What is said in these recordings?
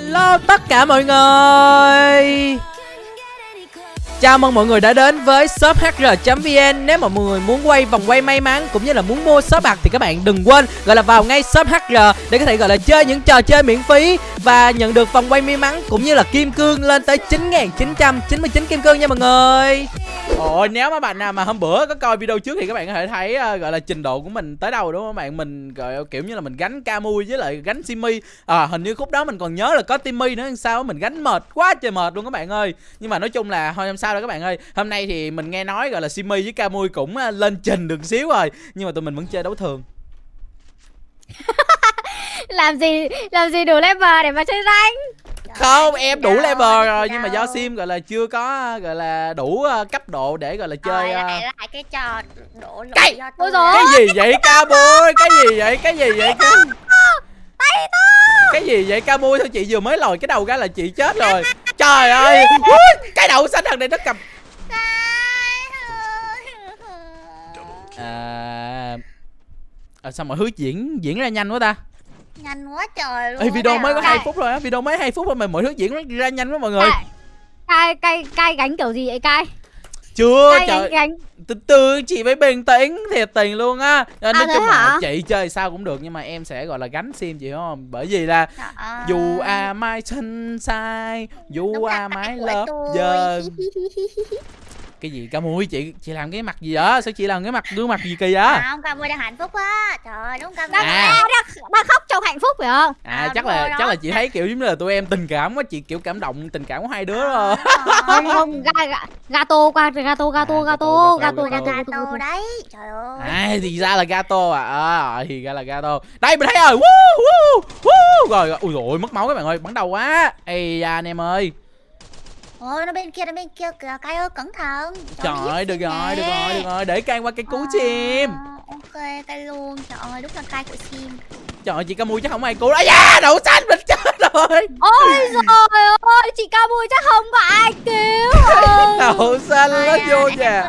Hello tất cả mọi người. Chào mừng mọi người đã đến với shop hr.vn Nếu mà mọi người muốn quay vòng quay may mắn cũng như là muốn mua shop bạc thì các bạn đừng quên gọi là vào ngay shop hr để có thể gọi là chơi những trò chơi miễn phí và nhận được vòng quay may mắn cũng như là kim cương lên tới 9.999 kim cương nha mọi người. Ôi nếu mà bạn nào mà hôm bữa có coi video trước thì các bạn có thể thấy uh, gọi là trình độ của mình tới đâu đúng không các bạn? Mình gọi kiểu như là mình gánh Camui với lại gánh Simi. À hình như khúc đó mình còn nhớ là có Timmy nữa sao mình gánh mệt quá trời mệt luôn các bạn ơi. Nhưng mà nói chung là thôi không sao đâu các bạn ơi? Hôm nay thì mình nghe nói gọi là Simi với Camui cũng uh, lên trình được xíu rồi nhưng mà tụi mình vẫn chơi đấu thường. Làm gì làm gì đủ level để mà chơi rank? Không em đủ level rồi nhưng mà do sim gọi là chưa có gọi là đủ uh, cấp độ để gọi là chơi Rồi, uh... lại lại cái trò đổ lỗi Cái- do Ôi tôi. cái gì vậy ca bôi cái gì vậy? Cái gì vậy cái cái gì vậy ca bôi thôi chị vừa mới lòi cái đầu ra là chị chết rồi. trời ơi cái đậu xanh thằng này nó cầm. À... à sao mọi thứ diễn diễn ra nhanh quá ta? Nhanh quá trời luôn Ê, video mới có hai phút rồi á video mới hai phút thôi mà mọi thứ diễn ra nhanh quá mọi người. Cai cai cai gánh kiểu gì vậy cai chưa trời. từ từ chị phải bình tĩnh thiệt tình luôn á. À, nói chung là chị chơi sao cũng được nhưng mà em sẽ gọi là gánh sim chị không? Bởi vì là ơi. dù à mai sai dù à mai tôi. giờ cái gì? Ca mui chị chị làm cái mặt gì vậy? Sao chị làm cái mặt gương mặt gì kỳ vậy? Không cam đang hạnh phúc á trời ơi đúng cam đang, À. đang, đang khóc trong hạnh phúc phải không? À À, chắc là đó. chắc là chị thấy kiểu giống như là tụi em tình cảm quá chị kiểu cảm động tình cảm của hai đứa rồi không không ga, ga, gato qua gato gato À, gato gato, gato gato, gato gato gato. đấy trời ơi. À thì ra là gato à. À thì ra là gato. Đây mình thấy rồi. Woo, woo, woo. rồi rồi. ui rồi mất máu các bạn ơi. Bắn đầu quá. Ây da anh em ơi ôi nó bên kia nó bên kia kìa cay ơi cẩn thận. Trời ơi được rồi được rồi được rồi để cay qua cái cú chim. Ờ, ok cay luôn. Trời ơi đúng là cay của sim trời ơi chị ca mui chắc không ai cứu. Đó da đậu xanh mình chết rồi. Ôi rồi ơi chị cao bùi chắc không có ai cứu. Ừ. đậu xanh nó vô nhà.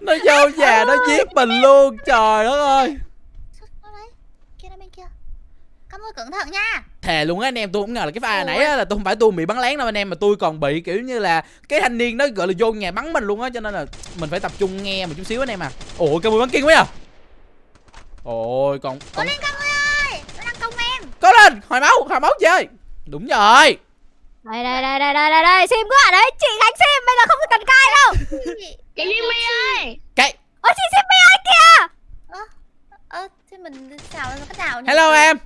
nó vô nhà nó giết mình luôn. Trời đất ơi Sao đấy kia nó bên kia cam vui cẩn thận nha. Thề luôn á anh em tôi không ngờ là cái pha Ủa? nãy á là tôi không phải tôi bị bắn lén đâu anh em mà tôi còn bị kiểu như là cái thanh niên nó gọi là vô nhà bắn mình luôn á cho nên là mình phải tập trung nghe một chút xíu anh em à. Ôi cái mùi bắn kinh quá à? Ôi còn còn lên vui ơi nó đang công em. Có lên hồi máu hồi máu chơi. Đúng rồi. Đây đây đây đây đây đây đây sim ở đấy chị gánh sim bây giờ không cần cai đâu. Chị Jimmy ơi cái. Ôi chị sim ơi kìa? Ơ ơ thế mình xào cái nào nhỉ? hello em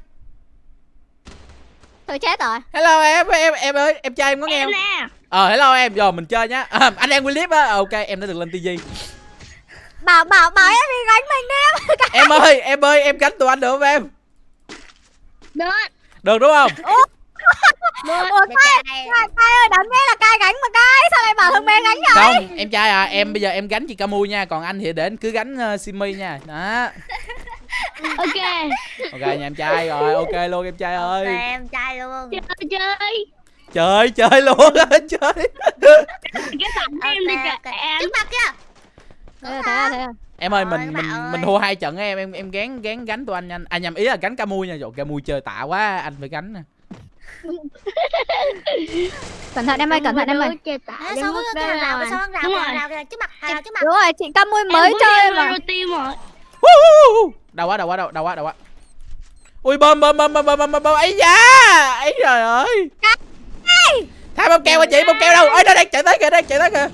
tôi chết rồi. Hello em em em ơi em trai em có nghe không? nè. Ờ hello em rồi mình chơi nhá. À, anh đang William á. Ờ, ok em đã được lên tivi bảo bảo bảo em đi gánh mình đi em. Em ơi em ơi em gánh tụi anh được không em? Được. Được đúng không? Ủa? Cai cai ơi đáng nghe là cai gánh mà cai sao lại bảo thằng bé gánh vậy? Không em trai à em bây giờ em gánh chị Camui nha. Còn anh thì để anh cứ gánh uh, Simi nha. Đó ok. Ok nha em trai rồi ok luôn em trai ơi. em trai luôn. Chơi chơi. Chơi chơi luôn chơi. Cái tặng em đi kìa em. Trước mặt kia thế à, thế à, thế à. em ơi Trời mình ơi, mình bạn mình ơi. thua hai trận em em em gán gán gánh tụi anh nhanh à nhầm ý là gánh Camui nha rồi Camui chơi tạ quá anh phải gánh nè. Cẩn thận em ơi cẩn thận em ơi. chơi sao mức cái hàng rào sao hàng rào hàng rồi. rào trước mặt hàng rào trước mặt đúng rồi chị cam mui mới chơi mà đâu quá đâu quá đâu đâu quá đâu quá. Ui bơm bơm bơm bơm bơm bơm bơm ấy da ấy trời ơi. Thay bơm keo hả chị? Bơm keo đâu? Ơi đây đây chạy tới kìa đây chạy tới kìa.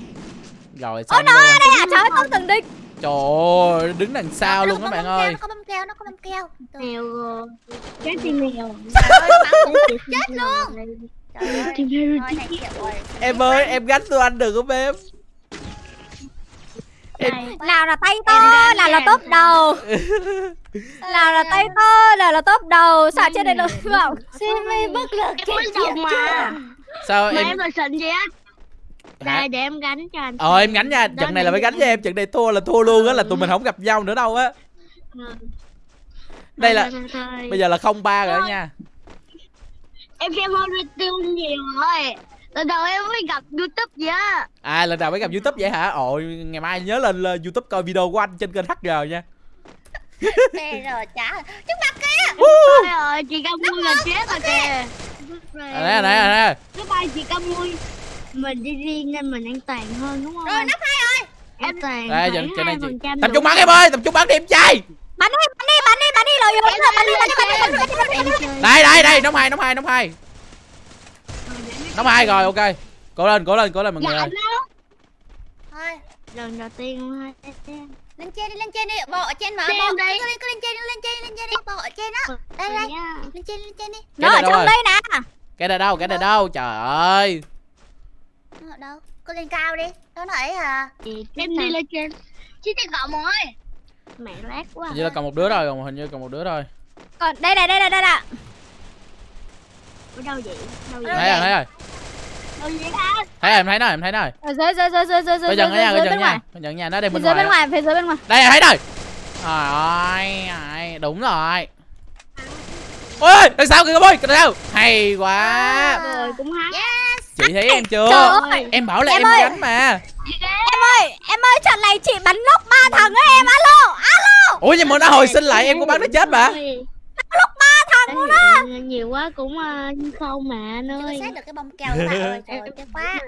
Rồi ôi xong nó luôn ở đây à trời ơi không từng đích trời ơi đứng đằng sau Nó luôn có các bạn ơi. nó có bông keo nó có bông keo. Rồi. Chết nó bảo cũng chết luôn. Trời ơi. Em ơi em gánh tụi anh được không em? Này, nào là tay to nào là nha. top đầu. Nào là tay to nào là top đầu. Sao trên đây được không Simi bất lực em mới mà. sao em em là xịn gì á đây để em gánh cho anh ờ em gánh nha. Trận này là phải gánh với em trận này thua là thua luôn á là tụi mình không gặp nhau nữa đâu á. Ừ. đây là bây giờ là không ba rồi nha. Em xem tiêu nhiều rồi lần đầu em mới gặp youtube gì á à lần nào mới gặp youtube vậy hả ôi ngày mai nhớ lên, lên youtube coi video của anh trên kênh hg nha Bây giờ chả Trước mặt kia rồi chị Cam Mui là chết rồi kìa À, đây đây đây Cái bay chị Cam Mui Mình đi riêng nên mình an toàn hơn đúng không Rồi nắp hai rồi An toàn đây khoảng trên đây chị 2% tập trung bắn em ơi tập trung bắn đi em trai Bắn đi bắn đi bắn đi bắn đi rồi rồi bắn đi bắn đi bắn đi bắn đi bắn đi bắn đi Em chơi đây đây đây nóng hai nóng hai nóng hai nóng hai rồi ok. Cố lên cố lên cố lên mọi người Dạ ơi. nó Thôi Lần đầu tiên lên trên đi lên trên đi bộ ở trên mà đây. cứ lên cứ lên trên đi lên trên lên trên đi bộ ở trên á. Đây đây. lên trên lên trên đi. Nó ở trong rồi? đây nè. Cái này đâu cái này đâu? Trời ơi. Nó ở đâu? Cứ lên cao đi. Nó nói à. Em đi lên trên. Chứ chị cậu ơi. Mẹ lát quá hình như là còn một đứa rồi còn hình như còn một đứa rồi Còn đây này đây này đây nè Ở đâu vậy? Đâu vậy? thấy rồi thấy rồi? Thấy rồi em thấy rồi em thấy rồi. Ở dưới dưới dưới dưới dưới dưới dưới dưới dần bên ngoài. dần nha nó đây bên dưới bên ngoài ngoài phía dưới bên ngoài. Đây thấy rồi trời ơi đúng rồi. Ôi đằng sau kìa ơi đằng sau hay quá. Rồi cũng hát yes. Chị thấy em chưa? Em bảo là Em gánh mà. Em ơi em ơi trận này chị bắn nóc ba thằng ấy em. Alo alo. Ủa nhưng mà nó hồi sinh lại em cũng bắn nó chết mà thằng luôn á Nhiều quá cũng uh, không mà anh ơi xét được cái bông keo các bạn ơi trời ơi tiếc quá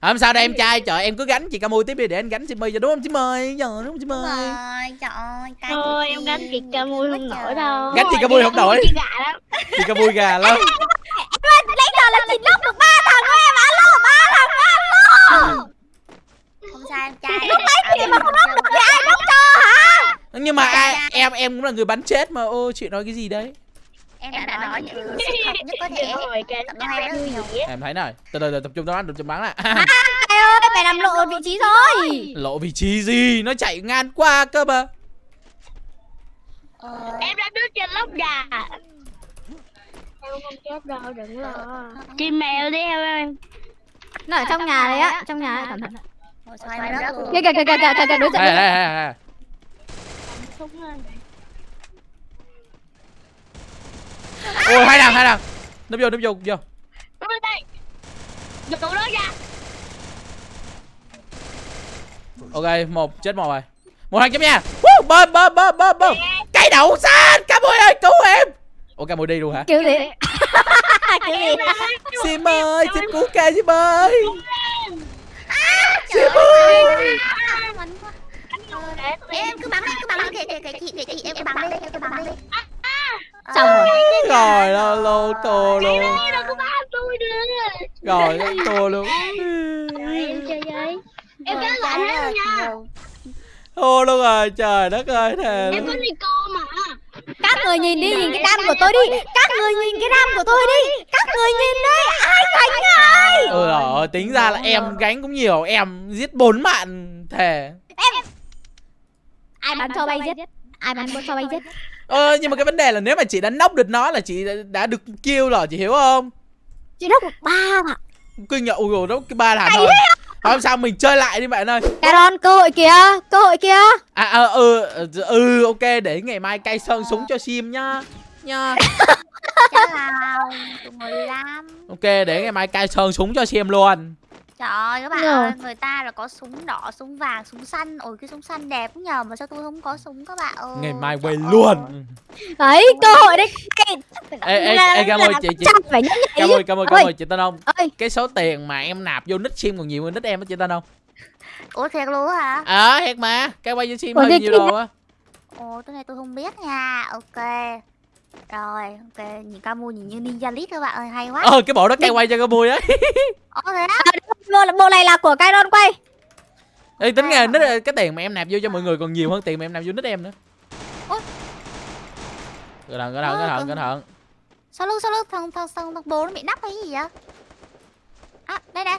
không sao đây em trai trời em cứ gánh chị ca mui tiếp đi để anh gánh chị my cho đúng không chị my giờ đúng không chị my rồi trời ơi Thôi em gánh kiệt ca mui không nổi đâu Gánh chị ca mui không nổi. Chị gạ lắm chị ca mui gà lắm Lấy giờ là chị nóc được ba thằng ấy em alo ba thằng alo không sao em trai Lúc mấy chị mà không nóc được thì ai nóc cho hả nhưng mà ai, em em cũng là người bắn chết mà ô chị nói cái gì đấy em đã nói những sự thật nhất có thể Rồi cái Tập hai rất nhiều. em thấy này từ từ từ, tập trung tao bắn tập trung bắn lại Ai ơi mày làm lộ vị trí rồi lộ vị trí gì nó chạy ngang qua cơ mà Ờ, Em đã đứng trên lóc gà Em không chết đâu đừng lo Chim mèo đi theo em Nó ở trong nhà đấy á Trong nhà ấy cẩn thận em? Kìa kìa kìa kìa kìa kìa đối diện đây đối diện. đây đây đây Súng lên ôi hai đằng hai đằng. Núp vô núp vô vô. Ra. Ok một chết một rồi. Một thằng chấm nha. Woo, bơm bơm bơm bơm bơm. Cây đậu xanh cá mui ơi cứu em. Ủa cá mui đi luôn hả? Gì Kiểu gì sim ơi xin cứu ca sim ơi. Ơi, à, mạnh quá. Em. Cứ bắn đi, cứ bắn đi, kệ kệ kệ chị, kệ chị, em cứ bắn đi, em cứ bắn đi. Xong rồi. Rồi tô luôn. ba tôi nữa rồi tô luôn. Rồi em chơi với. Em kéo lại hết nha. thua luôn rồi trời đất ơi thề Em có luôn. Nico mà. Các người nhìn đi nhìn cái đam của tôi đi Các người nhìn cái đam của tôi đi. Các người nhìn đấy Ai gánh ai? Ừ rồi tính ra là em gánh cũng nhiều. Em giết bốn bạn thề. Ai bắn cho bay giết? Ai bắn cho bay giết ờ nhưng mà cái vấn đề là nếu mà chị đã nóc được nó là chị đã, đã được kill rồi chị hiểu không? Chị đốc được ba thằng kinh nhận ui nó cái ba thằng thôi. không? Sao mình chơi lại đi bạn ơi. Caron cơ hội kìa Cơ hội kìa. À, à ừ ừ ok để ngày mai cay sơn súng cho sim nhá. Nha Chắc là tụi 15. ok để ngày mai cay sơn súng cho sim luôn Trời ơi các bạn ơi, người ta là có súng đỏ, súng vàng, súng xanh Ôi cái súng xanh đẹp nhờ mà sao tôi không có súng các bạn ơi. Ngày mai quay luôn. Đấy cơ hội đấy. Ê ê ê cảm ơn chị chị cảm ơn cảm ơn cảm ơn chị tên không ơi cái số tiền mà em nạp vô nick sim còn nhiều hơn nick em á chị tên không Ủa thiệt luôn hả? ờ à, thiệt mà. Cái quay cho sim hơi nhiều đồ á? Ồ cái này tôi không biết nha. Ok. Rồi ok. Nhìn ca mua nhìn như ninja list các bạn ơi hay quá. Ờ cái bộ đó cay quay cho cái mui ấy Ồ thế á bộ, bộ này là của Caron quay. Ê, tính ra nick cái tiền mà em nạp vô cho mọi người còn nhiều hơn tiền mà em nạp vô nick em nữa. Ôi. cẩn thận cẩn thận cẩn thận cẩn thận. Sao lưng sao lưng thằng thằng thằng, thằng bố nó bị nắp hay gì vậy? À đây nè.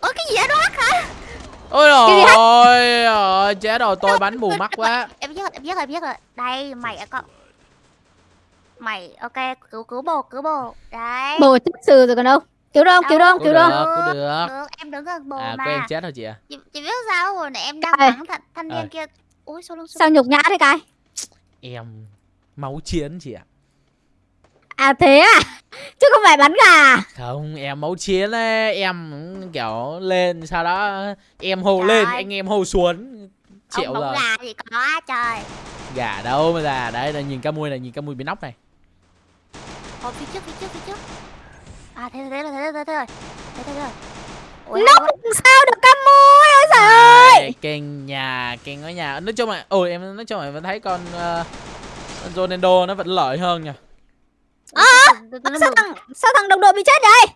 Ôi cái gì vậy? Đó hả? Ôi gì rồi ôi chết rồi tôi bắn mù mắt quá. Em biết rồi em biết rồi em biết rồi. Đây mày à con. Mày ok cứu cứu bồ cứu bồ. Đấy. Bộ chức sự rồi còn đâu Cứu đâu cứu cũng cứu được đâu cũng được. Được em đứng gần bồ à mà của em chết rồi chị à chị, chị biết sao hồi nãy em đang bắn thanh, thanh Ờ. niên kia. Ui sao lưng Sao nhục nhã thế cái? Em máu chiến chị ạ. À thế à? Chứ không phải bắn gà không em máu chiến ấy. Em kiểu lên sau đó em hô Trời lên ơi. anh em hô xuống. Bóng rồi. gà thì có trời. Gà đâu mà là đấy là nhìn ca mui này nhìn ca mui bị nóc này. Ồ, phía trước, phía trước, phía trước À, thế thế rồi, thế rồi, thế rồi Thế thế rồi Ủa, Nó sao được cam mui ôi trời ơi kênh nhà kênh ở nhà nói chung là ôi em nói chung là vẫn thấy con uh, con Ronaldo nó vẫn lợi hơn nha từ- sao thằng sao thằng đồng đội bị chết vậy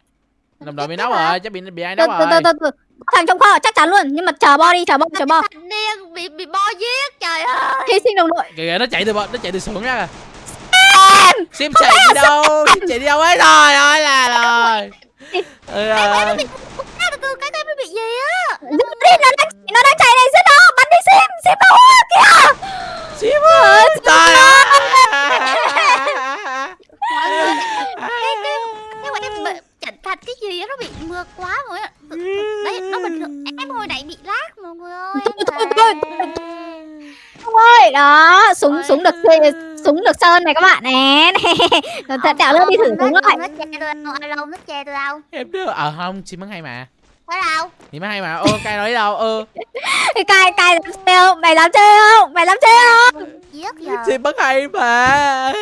đồng đội bị hả? rồi chắc bị bị ai từ rồi từ từ từ Có thằng trong kho chắc chắn luôn nhưng mà chờ bo đi chờ bo chờ bo điên bị bị bo giết trời ơi hy sinh đồng đội kìa nó chạy từ bọn nó chạy từ xưởng ra kìa sim chạy đi đâu sim chạy đi đâu ấy rồi ơi là rồi ừ, rồi. Cái cái bị gì á đi nó đang nó đang chạy này giết nó bắn đi sim sim đâu kìa sim ơi trời ơi em thật cái gì á nó bị mưa quá Tự- tự- Đấy nó bình thường em hồi nãy bị lag mọi người ơi Thôi, thôi. Không ơi đó súng súng được súng được sơn này các bạn nè. Thật đạo lên đi thử súng rồi lại nó che tôi đâu lâu nó che tôi đâu. Em đưa ờ không sim bắn hay mà. Phải đâu. Thì bắn hay mà ô cay nói đâu ơ cai cai dám chơi không mày dám chơi không mày dám chơi không sim bắn hay mà.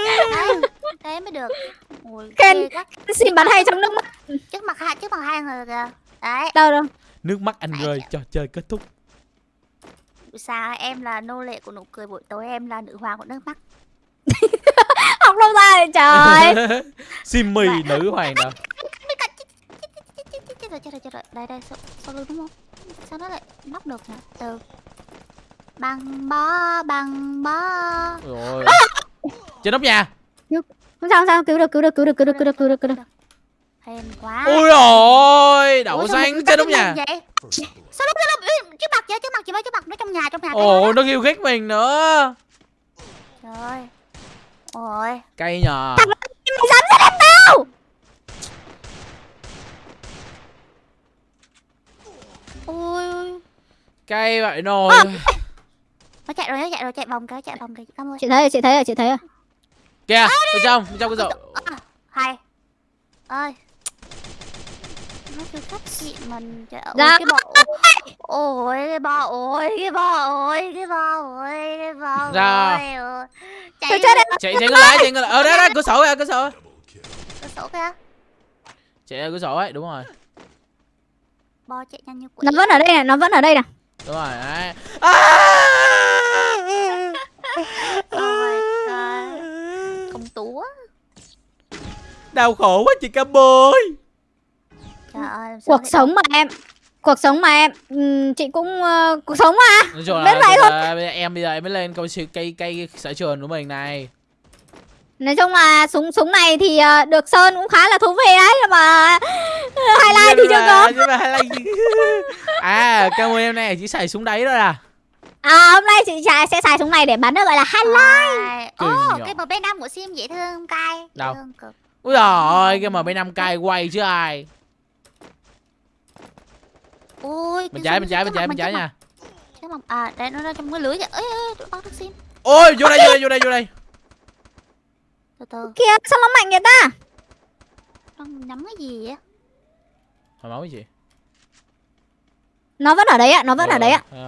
Thế mới được. Ôi, Khen. xin bắn hay trong nước mắt. Trước mặt hai trước mặt hai người kìa. Đấy. Đâu đâu? Nước mắt anh rơi trò chơi kết thúc. Sao em là nô lệ của nụ cười buổi tối em là nữ hoàng của nước mắt học đâu ra vậy trời sim mì nữ hoàng cả chết rồi chết rồi chết rồi đây đây sau, sau lưng đúng không sao nó lại móc được nhỉ từ băng bó băng bó rồi trên nóc nhà không sao không sao cứu được cứu được cứu được cứu được cứu được cứu được cứu được hèn quá ôi ôi đậu xanh trên nóc nhà sao lúc lúc trước mặt vậy trước mặt chị mới trước mặt nó trong nhà trong nhà ồ nó kêu ghét mình nữa trời ôi. Cây nhờ. Mày dám giết em tao ôi cây vậy nồi nó chạy rồi nó chạy rồi chạy vòng cái chạy vòng cái cảm ơn chị thấy rồi chị thấy rồi chị thấy rồi. Kìa bên trong bên trong cái rổ. À, hay. Ơi nó kêu cách chị mình. Trời ơi Dạ. cái bọ ôi cái bọ ôi cái bọ ôi cái bọ ôi cái bọ Dạ. ôi. Chạy chạy chạy có lái chạy lái ờ đó đó cửa sổ kìa cửa sổ. Cửa sổ kìa. Chạy ra cửa sổ ấy đúng rồi. Bò chạy nhanh như quỷ. Nó vẫn ở đây này nó vẫn ở đây này đúng rồi đấy. Ôi trời công túa. Đau khổ quá chị cam bôi trời ơi cuộc sống mà em cuộc sống mà em Ừm, chị cũng ờ, cuộc sống mà nói chung là vậy bây thôi. giờ- bây giờ em bây giờ em mới lên câu siêu cây cây sở trường của mình này nói chung là súng súng này thì ờ, được sơn cũng khá là thú vị đấy mà highlight thì chưa có nhưng mà highlight gì- à cam bôi em này chỉ xài súng đấy thôi à à hôm nay chị sẽ, sẽ xài súng này để bắn được gọi là highlight Ồ, nhỏ. cái mb 5 của sim dễ thương cay Đâu? thương cực. ui giời cái mb 5 cay quay chứ ai Ôi, cái trái bên trước trái mặt bên trái trước nha. trước mặt- À, đây nó đang trong cái lưới kìa Ê, ê, bắt được sim. Ôi vô đây vô đây vô đây vô đây. Từ từ, kia sao nó mạnh vậy ta? Nó nhắm cái gì vậy? Hồi máu cái gì? Nó vẫn ở đấy ạ nó vẫn ở đấy ạ. Ờ,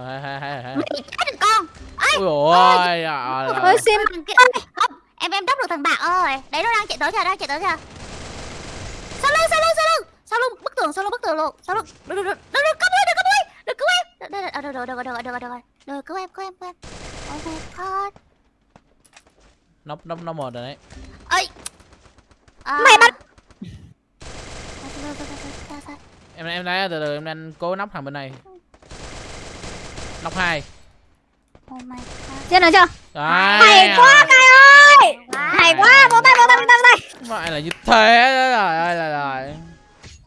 Mày chết được con. Ôi à, ôi. sim. em em đắp được thằng bạc ơi. Đấy nó đang chạy tới kìa, đang chạy tới kìa Sau lưng, sau lưng, sau lưng Sau lưng, bức tường, sau lưng, bức tường luôn Sau lưng, được, được, được, được, được, cứu em, được, cứu em Được, cứu em Được, được, được, được, được, được, được, được, được, cứu em, cứu em, cứu em. Oh my god nóc nóc nóc một rồi đấy. Ơi à... Mày bắt- Sao, sao, sao, sao, sao, sao? em em lấy từ từ em đang cố nóc thằng bên này. Nóc hai. Oh my god. Chưa? Hay quá cay ơi! Hay quá vỗ tay vỗ tay vỗ tay vỗ tay Mày là như thế đó rồi ơi là rồi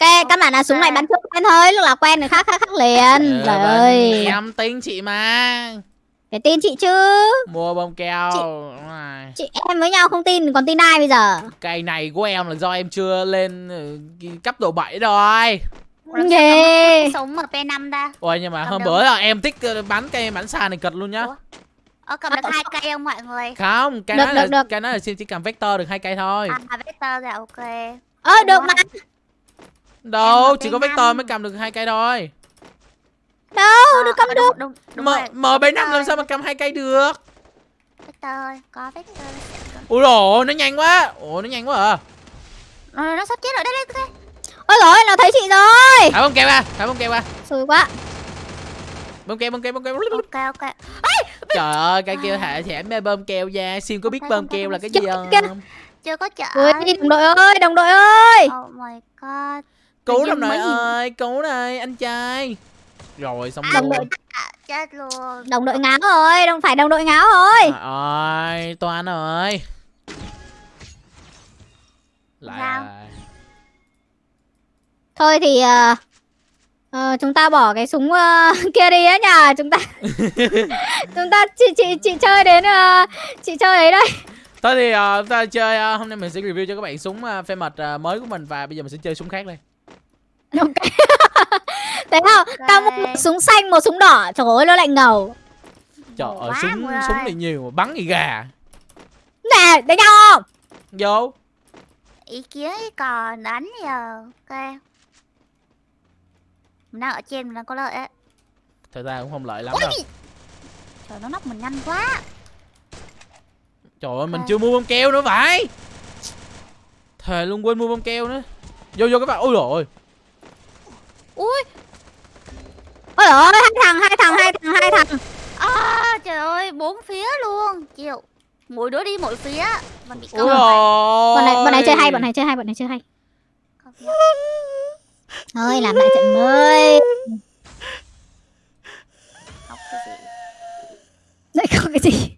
cái căn bản là súng này bắn trước quen thôi lúc là quen người khác khác khác liền. Ừ, trời bên ơi. em tính chị mà. Phải tin chị chứ. Mua bông keo. Chị- chị em với nhau không tin còn tin ai bây giờ? Cây này của em là do em chưa lên cái cấp độ 7 rồi. Ghê. Sống MP5 ta? Ôi nhưng mà Cầm hôm được. bữa là em thích ờ, bắn cây bắn xa này cực luôn nhá. Ủa? Ờ cầm được hai cây không mọi người? Không cái Được, nói là được, được. cái nói là xin chỉ cầm vector được hai cây thôi. À vector rồi ok. Ơ được mà đâu chỉ có MP5. vector mới cầm được hai cây thôi. Đâu được cầm Ờ, được. đúng, đúng, đúng M rồi. M75 làm sao mà cầm hai cây được? Victor có Victor Ui rồi nó nhanh quá. Ủa nó nhanh quá à. Nó sắp chết rồi. Đây đây đây. Ôi rồi nó thấy chị rồi. Thả bông keo ra Thả bông keo ra. Xui quá. Bông keo bông keo bông keo. Ok ok. Trời ơi cây keo thả thẻ mê bơm keo ra. Sim có biết bơm keo là cái gì không? chưa có chở ui đồng đội ơi đồng đội ơi! Oh my god Cứu mấy gì- ơi Cứu này anh trai. Rồi xong Đồng luôn đội à, chết luôn. Đồng đội ngáo rồi đồng phải đồng đội ngáo rồi. Trời ơi Toan ơi. Lại Sao? à. thôi thì ờ, ờ, chúng ta bỏ cái súng ờ, kia đi á nhờ. Chúng ta chúng ta chị chị chị chơi đến ờ, chị chơi ấy đây. Thôi thì ờ, chúng ta chơi ờ, Hôm nay mình sẽ review cho các bạn súng uh, phê mật ờ, mới của mình Và bây giờ mình sẽ chơi súng khác đây ok. Thấy không tao mua một súng xanh một súng đỏ. Trời ơi nó lại ngầu. Trời ơi súng súng thì nhiều mà bắn thì gà. Nè đánh nhau không? Vô. Ý kiến còn đánh giờ ok. Mình đang ở trên mình đang có lợi ấy. Thật ra cũng không lợi lắm Ôi, đâu. trời nó nóc mình nhanh quá. Trời ơi mình chưa mua bông keo nữa phải. Thề luôn quên mua bông keo nữa. Vô vô các bạn Ôi rồi ui ôi ơi hai thằng hai thằng hai thằng hai thằng. À, trời ơi bốn phía luôn. Chịu. Mỗi đứa đi mỗi phía. Mình bị rồi bọn này bọn này chơi hay bọn này chơi hay bọn này chơi hay. Thôi làm lại trận mới. Học cái gì? Đấy không cái gì